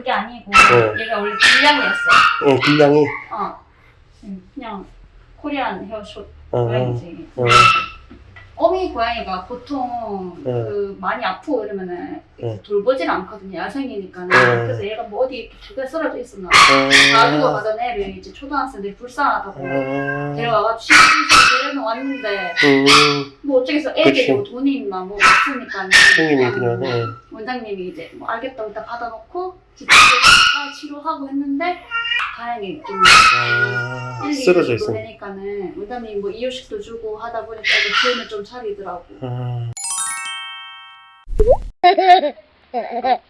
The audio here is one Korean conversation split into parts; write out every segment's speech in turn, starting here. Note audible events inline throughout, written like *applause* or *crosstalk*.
그게 아니고 어. 얘가 원래 길냥이였어. 어, 길냥이. 어. 음, 그냥 코리안 헤어숏 어, 고양이지. 어. 어미 고양이가 보통 네. 그 많이 아프고 이러면은 네. 돌보질 않거든요. 야생이니까는. 네. 그래서 얘가 뭐 어디 두개 쓰러져 있었나 어. 가던 애를 이제 초등학생들이 불쌍하다고 어. 데려와가지고 데려는 왔는데 음, 뭐 어쩌겠어 애들이. 뭐 돈이 있나 뭐 없으니까 *laughs* 형님이 그냥, 어. 원장님이 이제 뭐 알겠다고 일단 받아놓고 집에서 치료하고 했는데 다행히 좀 아, 1, 2, 쓰러져 있어. 되니까는 원장님 뭐 이유식도 주고 하다 보니까 애들 기운을 좀 차리더라고 아, *laughs*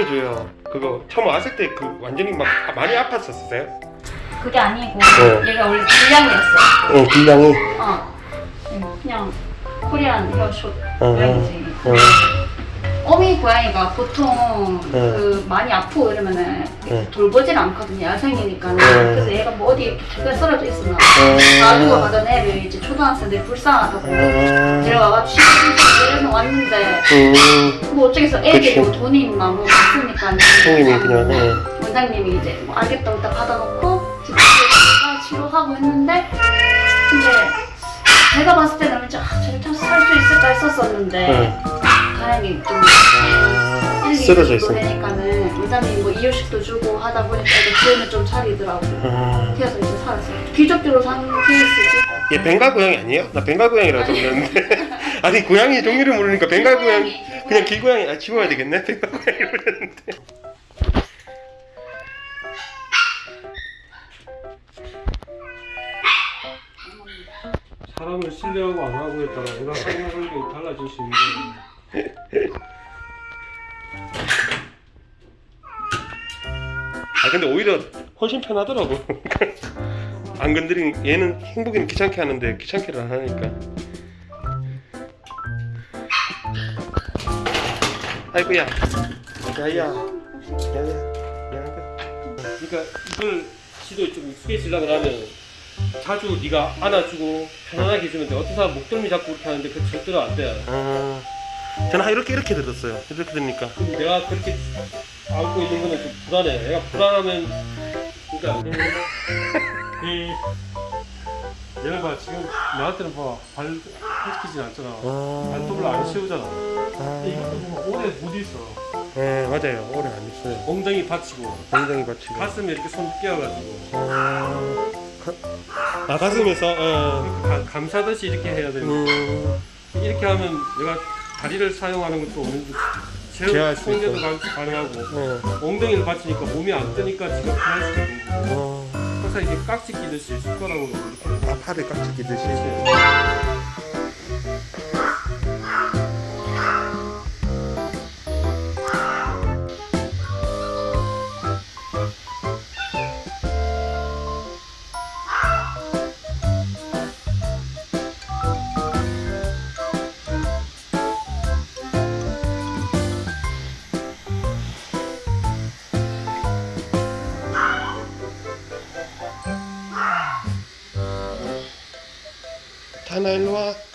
해줘요. 그거 처음 왔을 때 그 완전히 막 많이 아팠었어요? 그게 아니고 어. 얘가 원래 길냥이였어 어, 길냥이. 어 음, 그냥 코리안 헤어숏 어, 고양이지 어, 어미 고양이가 보통 네. 그 많이 아프고 이러면은 네. 돌보질 않거든요 야생이니까는 네. 그래서 얘가 뭐 어디 두개 쓰러져 있었나 봐. 어. 가지고 가던 애를 이제 초등학생들이 불쌍하다고 어, 데려와가지고 데려는 왔는데 음, 뭐 어쩌겠어 애들이. 뭐 돈이 있나 뭐 없으니까 형님이 그냥, 어. 원장님이 이제 뭐 알겠다고 일단 받아놓고 집에서 치료하고 했는데 근데 제가 봤을 때는 아, 저를 살수 있을까 했었었는데 네. 다행히 좀 아, 1, 2 쓰러져 있어. 되니까는 원장님 뭐 이유식도 주고 하다 보니까 기운을 좀 차리더라고 아, 그래서 이제 살았어요 귀족대로 산 케이스지 얘 벵갈 고양이 아니에요? 나 벵갈 고양이라고 들었는데. *laughs* 아니, 고양이 종류를 모르니까 벵갈 고양이. 그냥 길고양이, 아, 지워야 되겠네? *laughs* 벵갈 고양이 그랬는데. 사람을 신뢰하고 안 하고에 따라 내가 하는 환경이 달라질 수 있는데 아, 근데 오히려 훨씬 편하더라고. 안 건드린, 얘는 행복이는 귀찮게 하는데 귀찮게를 안 하니까. 아이고야. 야야. 야야. 야야. 그러니까 이걸 지도 좀 익숙해지려고 하면 자주 네가 안아주고 편안하게 해주면 돼. 어떤 사람 목덜미 잡고 그렇게 하는데 그 절대로 안 돼. 아, 저는 한 이렇게 이렇게 들었어요. 이렇게 들으니까. 내가 그렇게 안고 있는 거는 좀 불안해. 내가 불안하면 그러니까 *laughs* 이 얘를 봐 지금 나한테는 봐발 펼치진 않잖아. 발톱을 안 씌우잖아. 아, 이것도 보면 오래 못 있어. 네 맞아요. 오래 안 있어요. 엉덩이 받치고 엉덩이 받치고. 가슴에 이렇게 손 끼워가지고 아, 가, 아 가슴에서. 어. 가- 감싸듯이 이렇게 해야 돼. 음, 이렇게 하면 내가 다리를 사용하는 것도 어느 정도 제어 수 통제도. 가- 가능하고 어, 엉덩이를 받치니까 몸이 안 뜨니까 지가 편할 수도 있고 어. 항상 이렇게 깍지 끼듯이 숟가락으로 이렇게 아 팔을 깍지 끼듯이. 다 나 일로 와.